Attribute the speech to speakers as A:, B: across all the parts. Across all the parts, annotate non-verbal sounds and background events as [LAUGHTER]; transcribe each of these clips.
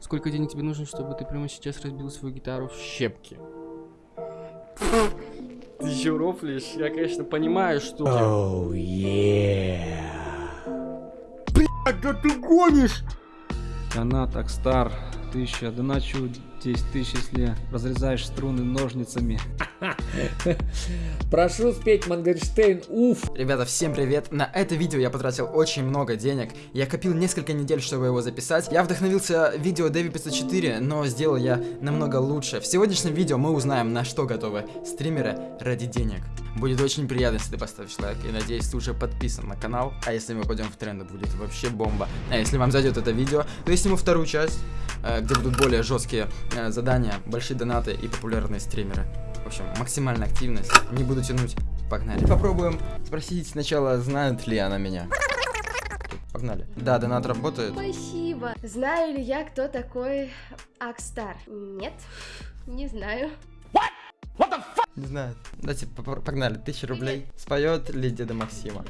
A: Сколько денег тебе нужно, чтобы ты прямо сейчас разбил свою гитару в щепки? [LAUGHS] Ты еще рофлишь? Я, конечно, понимаю, что...
B: Oh yeah.
A: Да ты гонишь! Она так стар. Тысяча, доначу 10 тысяч, если разрезаешь струны ножницами. [LAUGHS]
B: Прошу спеть Мангельштейн, уф.
C: Ребята, всем привет! На это видео я потратил очень много денег. Я копил несколько недель, чтобы его записать. Я вдохновился видео Дэви 504, но сделал я намного лучше. В сегодняшнем видео мы узнаем, на что готовы стримеры ради денег. Будет очень приятно, если ты поставишь лайк. И надеюсь, ты уже подписан на канал. А если мы пойдем в тренды, будет вообще бомба. А если вам зайдет это видео, то я сниму вторую часть, э, где будут более жесткие э, задания, большие донаты и популярные стримеры. В общем, максимальная активность. Не буду тянуть. Погнали. Попробуем спросить сначала, знает ли она меня. Погнали. Да, донат работает.
D: Спасибо. Знаю ли я, кто такой Акстар? Нет, не знаю.
C: Не знаю. Давайте погнали. Тысяча рублей. Споет ли деда Максима?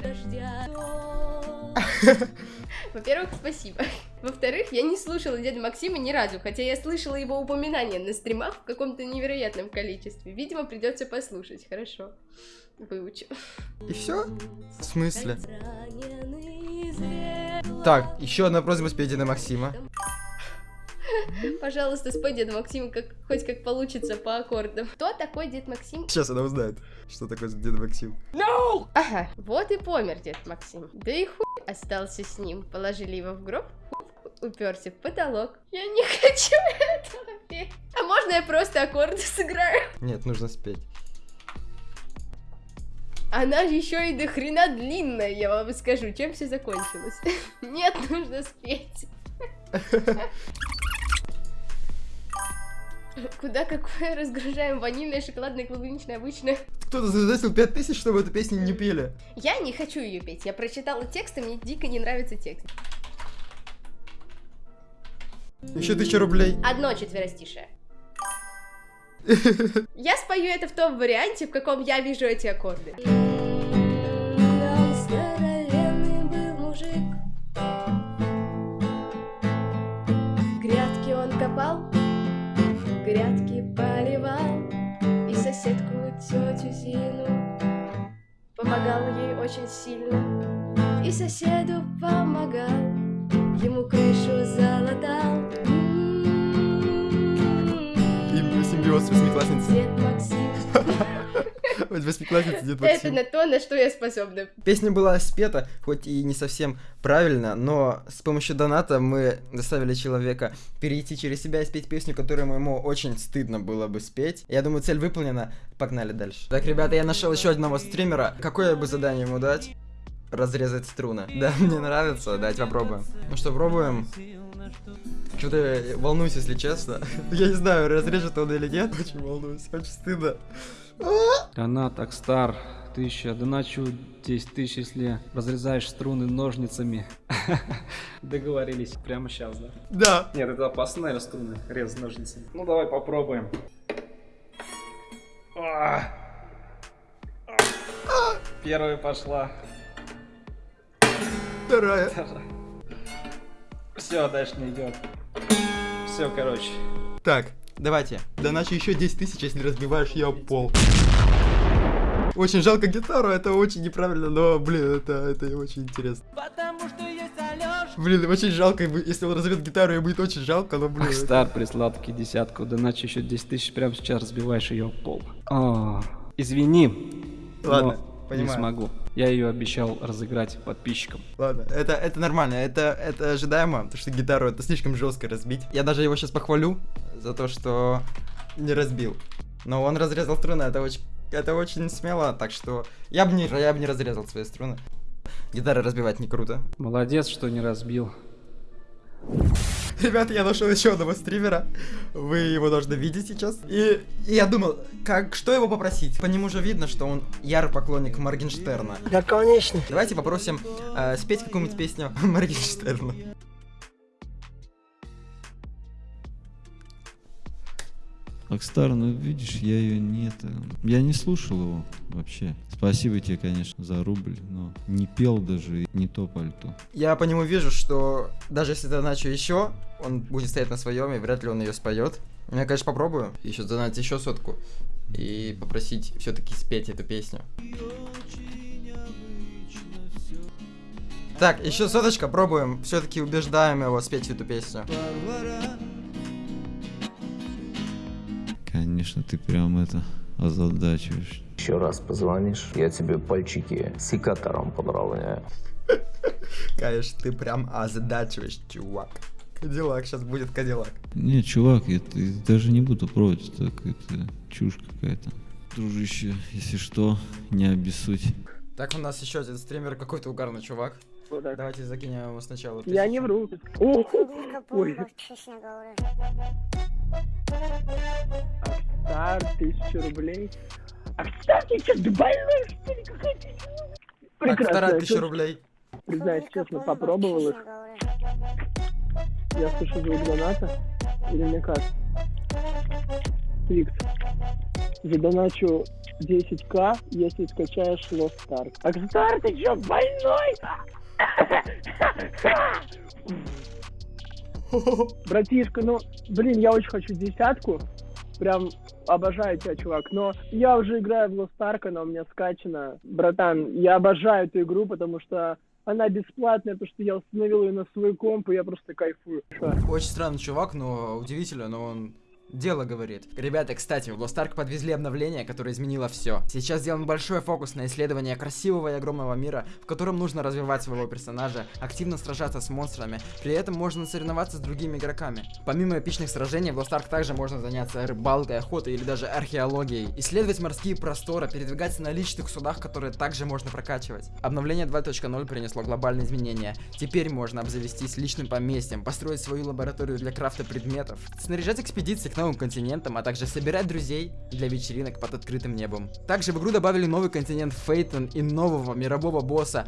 C: [LAUGHS]
D: Во-первых, спасибо. Во-вторых, я не слушала деда Максима ни разу, хотя я слышала его упоминания на стримах в каком-то невероятном количестве. Видимо, придется послушать. Хорошо. Выучу.
C: И все? В смысле? Так, еще одна просьба спеть деда Максима. [LAUGHS]
D: Пожалуйста, спой деда Максима, как, хоть как получится по аккордам. Кто такой дед Максим?
C: Сейчас она узнает, что такое деда Максим.
D: Ага, вот и помер дед Максим. Да и хуй остался с ним. Положили его в гроб, хуй уперся в потолок. Я не [LAUGHS] хочу этого петь. А можно я просто аккорды сыграю?
C: Нет, нужно спеть.
D: Она еще и до хрена длинная, я вам скажу. Чем все закончилось? [LAUGHS] Нет, нужно спеть. [LAUGHS] Куда какое разгружаем? Ванильное, шоколадное, клубничное, обычное.
C: Кто-то задонатил 5000, чтобы эту песню не пели.
D: Я не хочу ее петь. Я прочитала текст, и мне дико не нравится текст.
C: Еще тысяча рублей.
D: Одно четверостишее. Я спою это в том варианте, в каком я вижу эти аккорды. Грядки он копал, грядки поливал, и соседку тетю Зину помогал ей очень сильно, и соседу помогал, ему крышу залатал.
C: И симбиоз восьмиклассницы.
D: Дед Максим.
C: Восьмиклассница дед
D: Это
C: Максим.
D: на то, на что я способна.
C: Песня была спета, хоть и не совсем правильно, но с помощью доната мы заставили человека перейти через себя и спеть песню, которую ему очень стыдно было бы спеть. Я думаю, цель выполнена. Погнали дальше. Так, ребята, я нашел еще одного стримера. Какое бы задание ему дать? Разрезать струны. [LAUGHS] Да, мне нравится. Давайте попробуем. Ну что, пробуем. Что-то волнуюсь, если честно. [LAUGHS] Я не знаю, разрежет он или нет. [LAUGHS] Очень волнуюсь, очень стыдно.
A: Она так стар. Тысяча, доначу 10 тысяч, если разрезаешь струны ножницами. Договорились. Прямо сейчас, да?
C: Да.
A: Нет, это опасно, наверное, струны резать ножницами. Ну, давай попробуем. А! А! Первая пошла.
C: Вторая.
A: Все, дальше не идет. Все, короче.
C: Так, давайте. Доначу еще 10 тысяч, если разбиваешь ее пол. Очень жалко гитару, это очень неправильно, но, блин, это, это очень интересно. Блин, очень жалко, если он разобьет гитару, ему будет очень жалко, но, блин.
A: Стар прислал таки десятку, доначу еще 10 тысяч, прямо сейчас разбиваешь ее пол. А, извини,
C: Ладно,
A: но
C: понимаю.
A: не смогу. Я ее обещал разыграть подписчикам.
C: Ладно, это, это нормально, это, это ожидаемо, потому что гитару это слишком жестко разбить. Я даже его сейчас похвалю за то, что не разбил. Но он разрезал струны, это очень, это очень смело, так что я бы не, я бы не разрезал свои струны. Гитары разбивать не круто.
A: Молодец, что не разбил. [LAUGHS]
C: Ребята, я нашел еще одного стримера. Вы его должны видеть сейчас. И, и я думал, как, что его попросить? По нему же видно, что он ярый поклонник Моргенштерна.
B: Да, конечно.
C: Давайте попросим э, спеть какую-нибудь песню [LAUGHS] Моргенштерна.
E: Акстар, ну видишь, я ее не это... Я не слушал его вообще. Спасибо тебе, конечно, за рубль, но не пел даже, не то пальто.
C: Я по нему вижу, что даже если доначу еще, он будет стоять на своем, и вряд ли он ее споет. Я, конечно, попробую еще задонать еще сотку и попросить все-таки спеть эту песню. Так, еще соточка, пробуем. Все-таки убеждаем его спеть эту песню.
E: Конечно, ты прям это озадачиваешь.
F: Еще раз позвонишь, я тебе пальчики секатором подровняю.
C: Конечно, ты прям озадачиваешь, чувак. Кадиллак, сейчас будет Кадиллак.
E: Не, чувак, я, т- даже не буду пробовать, так это чушь какая-то. Дружище, если что, не обессудь.
C: Так, у нас еще один стример, какой-то угарный чувак. Давайте закинем его сначала.
G: Я не вру. О, Ой. Акстар, тысяча рублей. Акстар, ты что, ты больной, что ли? Какая ты? Прекрасно.
C: вторая тысяча рублей.
G: Признаюсь честно, попробовал их. Я слышу звук доната. Или мне как? Викс. Задоначу 10к, если скачаешь Lost Ark. Акстар, ты что, больной? [LAUGHS] Братишка, ну, блин, я очень хочу десятку. Прям обожаю тебя, чувак. Но я уже играю в Lost Ark, она у меня скачана. Братан, я обожаю эту игру, потому что она бесплатная, потому что я установил ее на свой комп, и я просто кайфую.
C: Очень странный чувак, но удивительно, но он дело говорит. Ребята, кстати, в Lost Ark подвезли обновление, которое изменило все. Сейчас сделан большой фокус на исследование красивого и огромного мира, в котором нужно развивать своего персонажа, активно сражаться с монстрами, при этом можно соревноваться с другими игроками. Помимо эпичных сражений, в Lost Ark также можно заняться рыбалкой, охотой или даже археологией, исследовать морские просторы, передвигаться на личных судах, которые также можно прокачивать. Обновление 2.0 принесло глобальные изменения. Теперь можно обзавестись личным поместьем, построить свою лабораторию для крафта предметов, снаряжать экспедиции новым континентам, а также собирать друзей для вечеринок под открытым небом. Также в игру добавили новый континент Фейтон и нового мирового босса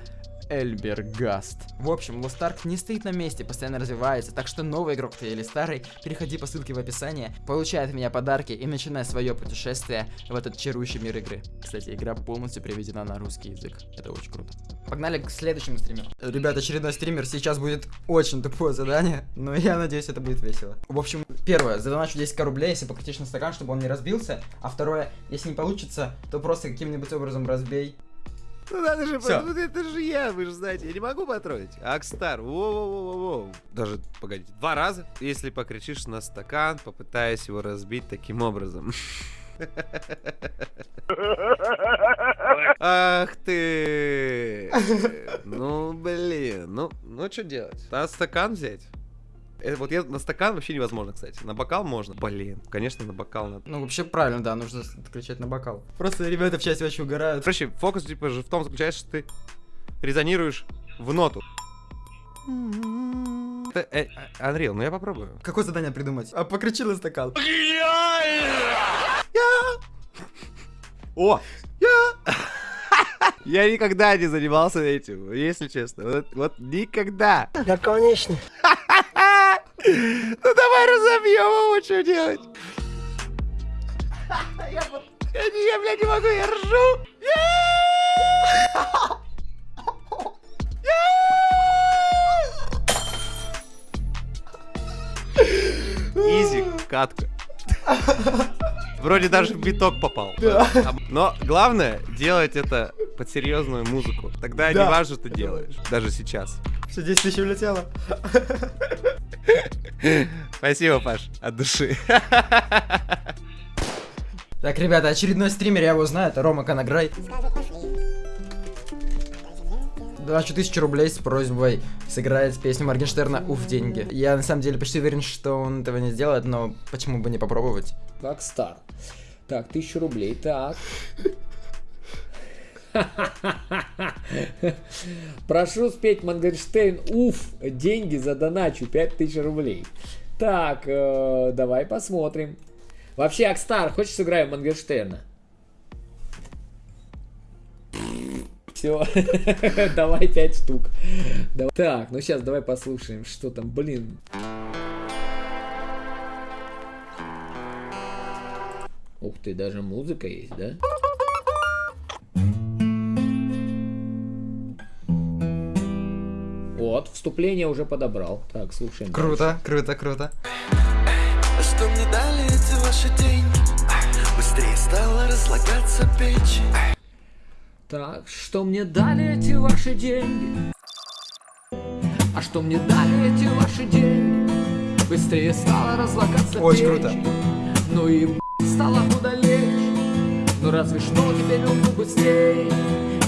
C: Эльбергаст. В общем, Lost Ark не стоит на месте, постоянно развивается, так что новый игрок ты или старый, переходи по ссылке в описании, получай от меня подарки и начинай свое путешествие в этот чарующий мир игры. Кстати, игра полностью переведена на русский язык. Это очень круто. Погнали к следующему стримеру. Ребят, очередной стример. Сейчас будет очень тупое задание, но я надеюсь, это будет весело. В общем, первое, задоначу 10к рублей, если покричишь на стакан, чтобы он не разбился. А второе, если не получится, то просто каким-нибудь образом разбей.
H: Ну надо же,
C: Всё.
H: ну, это же я, вы же знаете, я не могу потроллить. Акстар, воу-воу-воу-воу. Даже, погодите, два раза, если покричишь на стакан, попытаясь его разбить таким образом. Ах ты! Ну, блин, ну, ну что делать? Надо стакан взять. Э, вот я на стакан вообще невозможно, кстати. На бокал можно. Блин, конечно, на бокал надо.
C: Ну, вообще правильно, да, нужно кричать на бокал. Просто ребята в чате очень угорают.
H: Короче, фокус типа же в том заключается, что ты резонируешь в ноту. Это, э, а, Unreal, ну я попробую.
C: Какое задание придумать? А покричи на стакан.
H: О! Я! Я никогда не занимался этим, если честно. Вот, вот никогда.
B: Да, конечно.
H: Ну давай разобьем его, что делать? Я, я, бля, не могу, я ржу. Изи, катка. Вроде даже в биток попал. А, Но главное делать это под серьезную музыку. Тогда
C: Да.
H: не важно, что ты делаешь. Даже сейчас.
C: Все 10 тысяч улетело.
H: Спасибо, Паш, от души.
C: Так, ребята, очередной стример, я его знаю, это Рома Канаграй. Доначу тысячу рублей с просьбой сыграть песню Моргенштерна «Уф, деньги». Я на самом деле почти уверен, что он этого не сделает, но почему бы не попробовать?
B: Акстар. Так, тысячу рублей, так. Прошу спеть Моргенштерн, уф, деньги задоначу, 5000 рублей. Так, э, давай посмотрим. Вообще, Акстар, хочешь сыграем Моргенштерна? Все, [LAUGHS] давай 5 штук. Давай. Так, ну сейчас давай послушаем, что там, блин. Ух ты, даже музыка есть, да? Вступление уже подобрал. Так, слушаем.
C: Круто, круто, круто.
I: А что мне дали эти ваши деньги? Быстрее стала разлагаться печень
B: Так, что мне дали эти ваши деньги? А что мне дали эти ваши деньги? Быстрее стала разлагаться
C: Очень
B: печень.
C: круто.
B: Ну и б***ь, стало куда легче. Ну разве что теперь умру быстрее.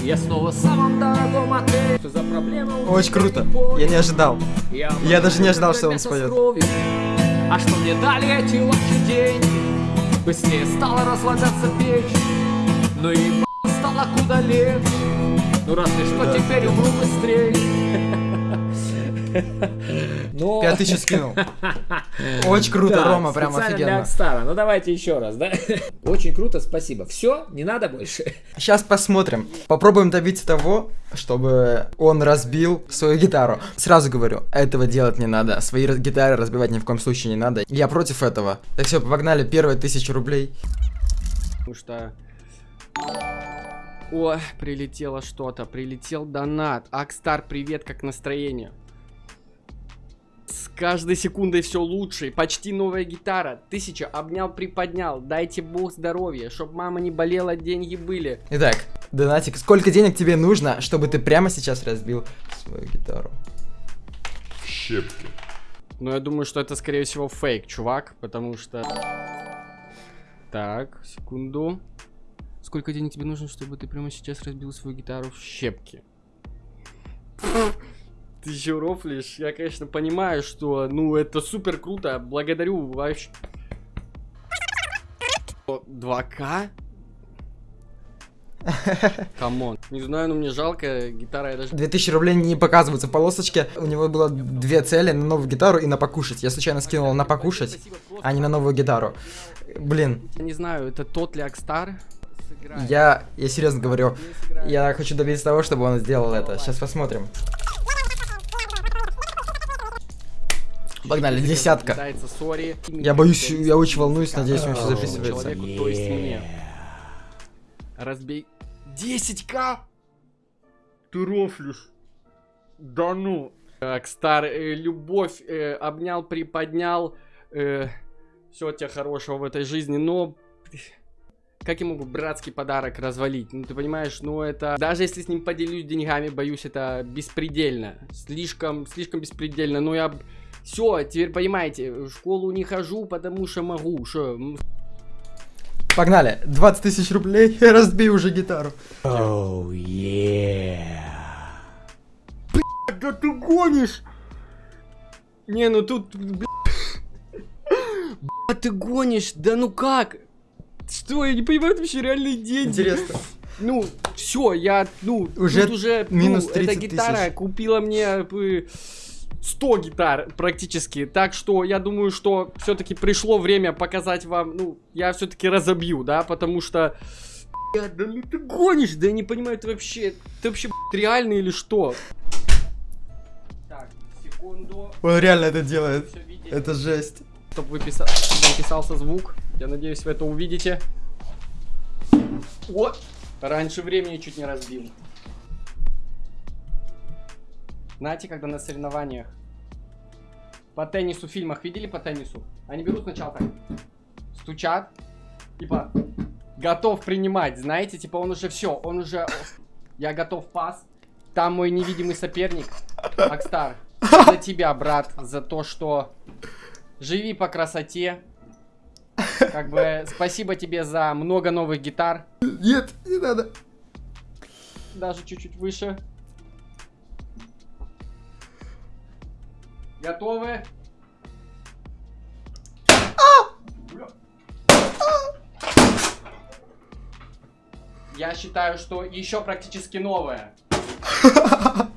B: Я снова в самом дорогом отеле. Что за проблема?
C: Очень круто. Я не ожидал.
B: Я,
C: Я даже не ожидал, что он споет.
B: А что мне дали эти ваши деньги? Быстрее стала разлагаться печь. Ну и стало куда легче. Ну разве что теперь умру быстрее. [LAUGHS] Но...
C: Пять тысяч скинул. Очень круто,
B: Да,
C: Рома, прям
B: специально для
C: офигенно.
B: Акстара. Ну давайте еще раз, да? [LAUGHS] Очень круто, спасибо. Все, не надо больше.
C: Сейчас посмотрим. Попробуем добиться того, чтобы он разбил свою гитару. Сразу говорю, этого делать не надо. Свои гитары разбивать ни в коем случае не надо. Я против этого. Так все, погнали, первые тысячу рублей.
J: Потому что... О, прилетело что-то, прилетел донат. Акстар, привет, как настроение? Каждой секундой все лучше. Почти новая гитара. Тысяча, обнял, приподнял. Дайте бог здоровья, чтоб мама не болела, деньги были.
C: Итак, Донатик, сколько денег тебе нужно, чтобы ты прямо сейчас разбил свою гитару?
J: Но я думаю, что это, скорее всего, фейк, чувак, потому что... Так, секунду. Сколько денег тебе нужно, чтобы ты прямо сейчас разбил свою гитару в щепки? Ты еще рофлишь? Я, конечно, понимаю, что, ну, это супер круто. Благодарю вообще. 2К? [LAUGHS] Come on. Не знаю, но мне жалко. Гитара я даже
C: 2000 рублей не показываются в полосочке. У него было две цели, на новую гитару и на покушать. Я случайно скинул на покушать, а не на новую гитару. Блин,
J: Я не знаю, это тот ли Акстар?
C: Я, я серьезно говорю, я хочу добиться того, чтобы он сделал это. Сейчас посмотрим. Погнали, десятка. Я боюсь, я очень волнуюсь, надеюсь, он все записывается.
J: Человеку, то есть мне. Разбей. 10к? Ты рофлишь. Да ну. Акстар, э, любовь, э, обнял, приподнял. Э, все тебе хорошего в этой жизни, но... Как я могу братский подарок развалить? Ну, ты понимаешь, ну это... Даже если с ним поделюсь деньгами, боюсь, это беспредельно. Слишком, слишком беспредельно. Но я... Все, теперь понимаете, в школу не хожу, потому что могу. Что,
C: Погнали, 20 тысяч рублей, [LAUGHS] разбей уже гитару.
J: Да ты гонишь! Не, ну тут, бля... Бля, ты гонишь, да ну как? Что, я не понимаю, это вообще реальные деньги.
C: Интересно.
J: Ну, все, я, ну,
C: Уже
J: тут уже,
C: минус
J: ну, эта
C: 30
J: гитара
C: тысяч.
J: купила мне э, 100 гитар практически. Так что я думаю, что все-таки пришло время показать вам, ну, я все-таки разобью, да, потому что... Да ну ты гонишь, да я не понимаю, ты вообще, ты вообще б***ь, реальный или что? Так, секунду.
C: Он реально это делает. Это жесть.
J: Чтобы выписа... записался звук. Я надеюсь, вы это увидите. Вот. Раньше времени чуть не разбил. Знаете, когда на соревнованиях по теннису в фильмах видели по теннису? Они берут сначала так, стучат, типа, готов принимать, знаете, типа он уже все, он уже, я готов пас. Там мой невидимый соперник, Акстар, за тебя, брат, за то, что живи по красоте. Как бы спасибо тебе за много новых гитар,
C: Нет, не надо.
J: даже чуть-чуть выше. Готовы? Я считаю, что еще практически новое. [LAUGHS]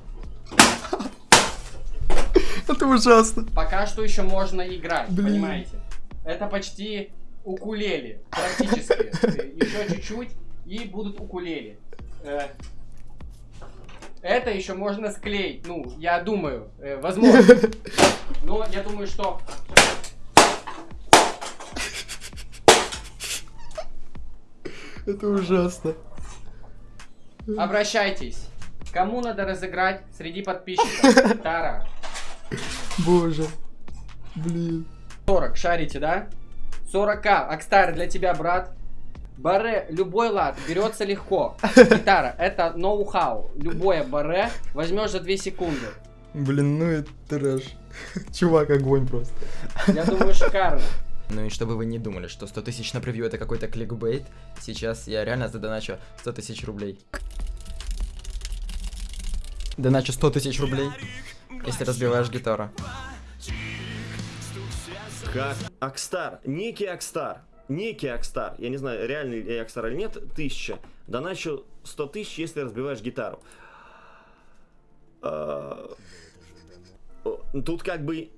C: Это ужасно.
J: Пока что еще можно играть,
C: Блин.
J: понимаете? Это почти укулеле, практически. [LAUGHS] Еще чуть-чуть и будут укулеле. Это еще можно склеить, ну, я думаю, э, возможно. [LAUGHS] Но я думаю, что...
C: Это ужасно.
J: Обращайтесь. Кому надо разыграть среди подписчиков? [LAUGHS] Гитара.
C: Боже. Блин.
J: 40, шарите, да? 40к. Акстар для тебя, брат. Баре, любой лад, берется легко. Гитара, это ноу-хау. Любое баре возьмешь за 2 секунды.
C: Блин, ну это трэш. Чувак, огонь просто.
J: Я думаю, шикарно.
C: Ну и чтобы вы не думали, что 100 тысяч на превью это какой-то кликбейт, сейчас я реально задоначу 100 тысяч рублей. Доначу 100 тысяч рублей, если разбиваешь гитару.
K: Как? Акстар, некий Акстар, некий Акстар, я не знаю, реальный ли Акстар или нет, тысяча. Доначу 100 тысяч, если разбиваешь гитару. А, Тут как бы...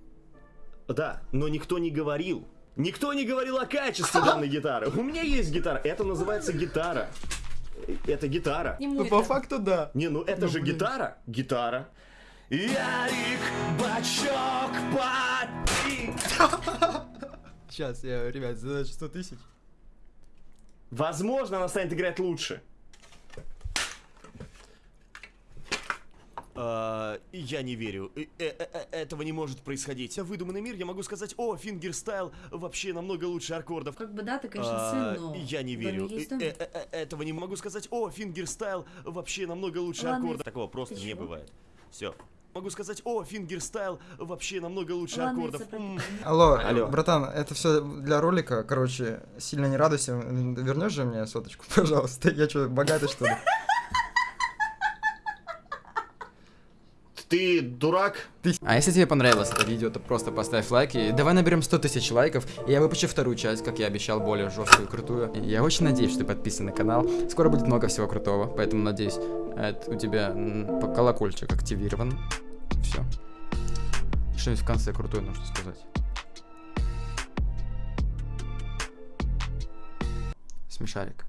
K: Да, но никто не говорил. Никто не говорил о качестве данной гитары. У меня есть гитара, это называется гитара. Это гитара.
C: Ну по факту да.
K: Не, ну это же гитара. Гитара. Ярик, бачок, пати. [LAUGHS]
C: Сейчас, я, ребят, задача 100 тысяч.
K: Возможно, она станет играть лучше. А, я не верю. Э, э, э, Этого не может происходить. Выдуманный мир, я могу сказать, о, фингерстайл вообще намного лучше аккордов.
L: Как бы да, ты, конечно,
K: А,
L: сын, но...
K: Я не верю. Этого не могу сказать, о, фингерстайл вообще намного лучше
L: Ладно,
K: аккордов. Такого просто не бывает. Все. Могу сказать, о, фингерстайл вообще намного лучше
L: Ладно,
K: аккордов.
L: это
K: М.
C: Алло,
K: Алло.
C: братан, это все для ролика, короче, сильно не радуйся. Вернешь же мне соточку, [LAUGHS] пожалуйста? Я что, богатый что ли?
K: Ты дурак?
C: А если тебе понравилось это видео, то просто поставь лайк и давай наберем 100 тысяч лайков, и я выпущу вторую часть, как я обещал, более жесткую и крутую. Я очень надеюсь, что ты подписан на канал. Скоро будет много всего крутого, поэтому надеюсь, это у тебя колокольчик активирован. Все. Что-нибудь в конце крутое нужно сказать. Смешарик.